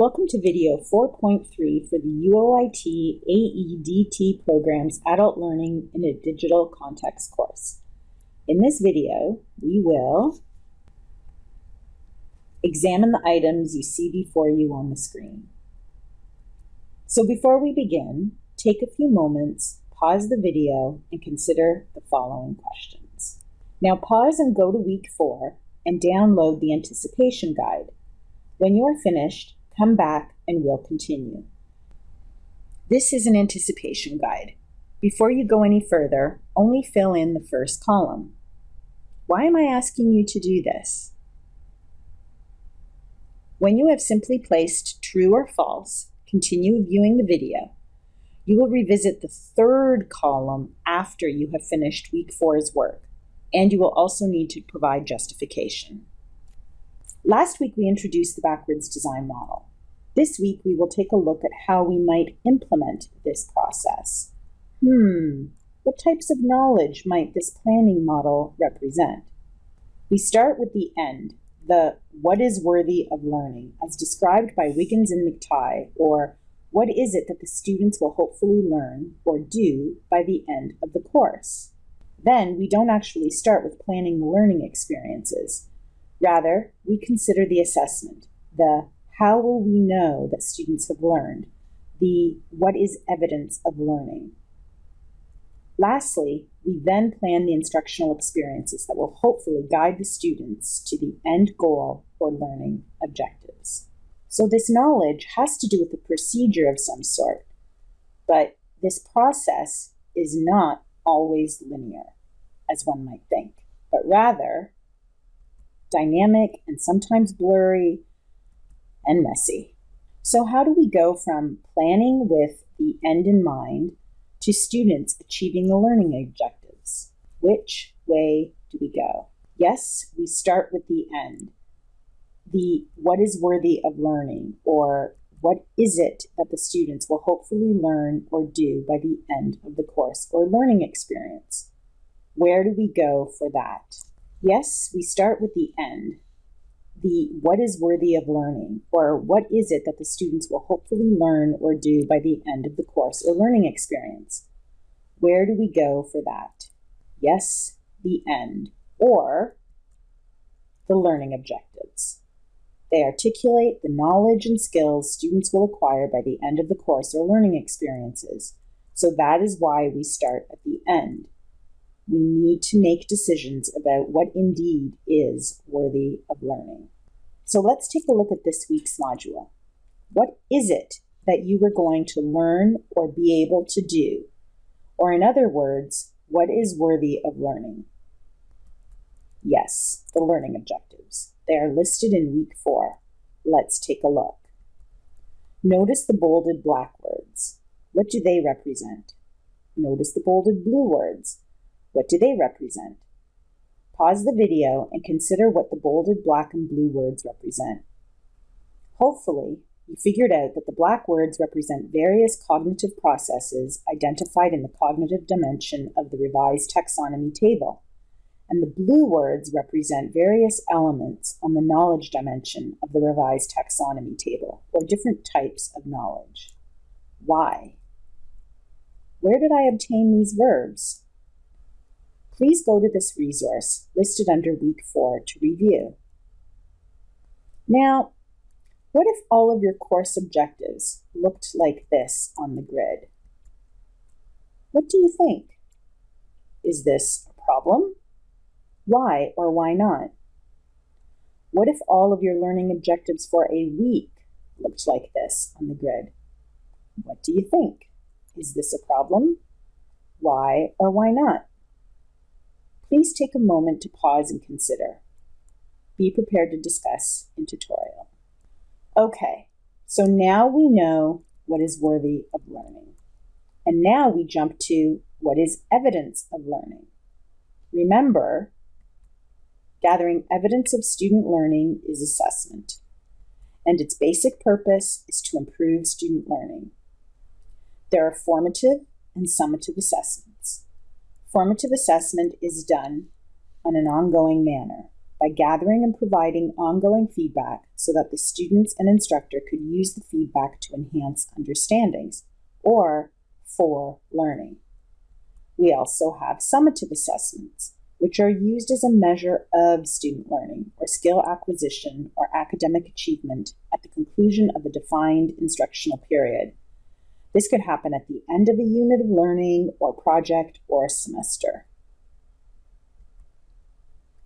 Welcome to video 4.3 for the UOIT AEDT program's Adult Learning in a Digital Context course. In this video, we will examine the items you see before you on the screen. So before we begin, take a few moments, pause the video, and consider the following questions. Now pause and go to week four and download the anticipation guide. When you are finished, come back and we'll continue. This is an anticipation guide. Before you go any further, only fill in the first column. Why am I asking you to do this? When you have simply placed true or false, continue viewing the video. You will revisit the third column after you have finished week four's work, and you will also need to provide justification. Last week, we introduced the backwards design model. This week, we will take a look at how we might implement this process. Hmm, what types of knowledge might this planning model represent? We start with the end, the what is worthy of learning, as described by Wiggins and McTighe, or what is it that the students will hopefully learn or do by the end of the course? Then we don't actually start with planning the learning experiences. Rather, we consider the assessment, the how will we know that students have learned, the what is evidence of learning. Lastly, we then plan the instructional experiences that will hopefully guide the students to the end goal or learning objectives. So this knowledge has to do with a procedure of some sort, but this process is not always linear, as one might think, but rather dynamic and sometimes blurry and messy. So how do we go from planning with the end in mind to students achieving the learning objectives? Which way do we go? Yes, we start with the end. The what is worthy of learning or what is it that the students will hopefully learn or do by the end of the course or learning experience? Where do we go for that? Yes, we start with the end, the what is worthy of learning, or what is it that the students will hopefully learn or do by the end of the course or learning experience. Where do we go for that? Yes, the end, or the learning objectives. They articulate the knowledge and skills students will acquire by the end of the course or learning experiences. So that is why we start at the end we need to make decisions about what indeed is worthy of learning. So let's take a look at this week's module. What is it that you are going to learn or be able to do? Or in other words, what is worthy of learning? Yes, the learning objectives. They are listed in week four. Let's take a look. Notice the bolded black words. What do they represent? Notice the bolded blue words. What do they represent? Pause the video and consider what the bolded black and blue words represent. Hopefully, you figured out that the black words represent various cognitive processes identified in the cognitive dimension of the revised taxonomy table, and the blue words represent various elements on the knowledge dimension of the revised taxonomy table, or different types of knowledge. Why? Where did I obtain these verbs? Please go to this resource listed under week four to review. Now, what if all of your course objectives looked like this on the grid? What do you think? Is this a problem? Why or why not? What if all of your learning objectives for a week looked like this on the grid? What do you think? Is this a problem? Why or why not? Please take a moment to pause and consider. Be prepared to discuss in tutorial. Okay, so now we know what is worthy of learning. And now we jump to what is evidence of learning. Remember, gathering evidence of student learning is assessment, and its basic purpose is to improve student learning. There are formative and summative assessments. Formative assessment is done on an ongoing manner. by gathering and providing ongoing feedback so that the students and instructor could use the feedback to enhance understandings or for learning. We also have summative assessments, which are used as a measure of student learning or skill acquisition or academic achievement at the conclusion of a defined instructional period. This could happen at the end of a unit of learning or project or a semester.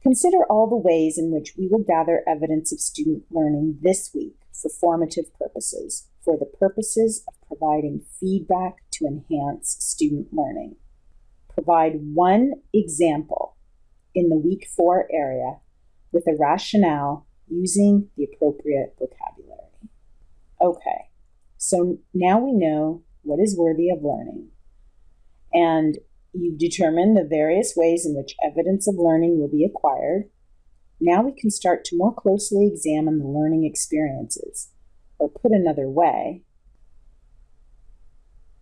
Consider all the ways in which we will gather evidence of student learning this week for formative purposes, for the purposes of providing feedback to enhance student learning. Provide one example in the week four area with a rationale using the appropriate vocabulary. Okay, so now we know what is worthy of learning. And you've determined the various ways in which evidence of learning will be acquired. Now we can start to more closely examine the learning experiences. Or put another way,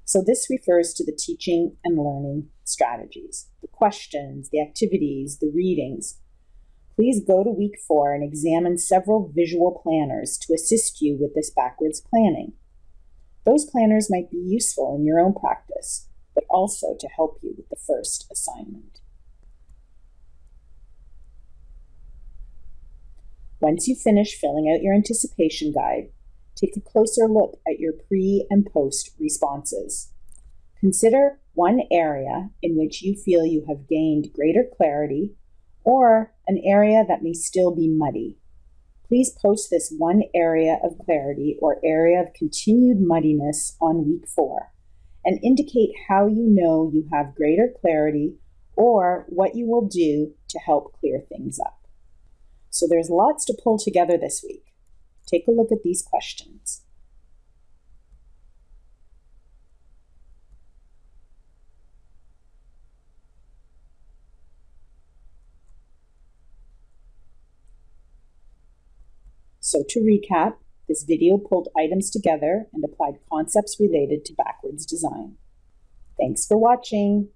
so this refers to the teaching and learning strategies, the questions, the activities, the readings. Please go to week four and examine several visual planners to assist you with this backwards planning. Those planners might be useful in your own practice, but also to help you with the first assignment. Once you finish filling out your anticipation guide, take a closer look at your pre and post responses. Consider one area in which you feel you have gained greater clarity or an area that may still be muddy. Please post this one area of clarity or area of continued muddiness on week four and indicate how you know you have greater clarity or what you will do to help clear things up. So there's lots to pull together this week. Take a look at these questions. So to recap, this video pulled items together and applied concepts related to backwards design. Thanks for watching.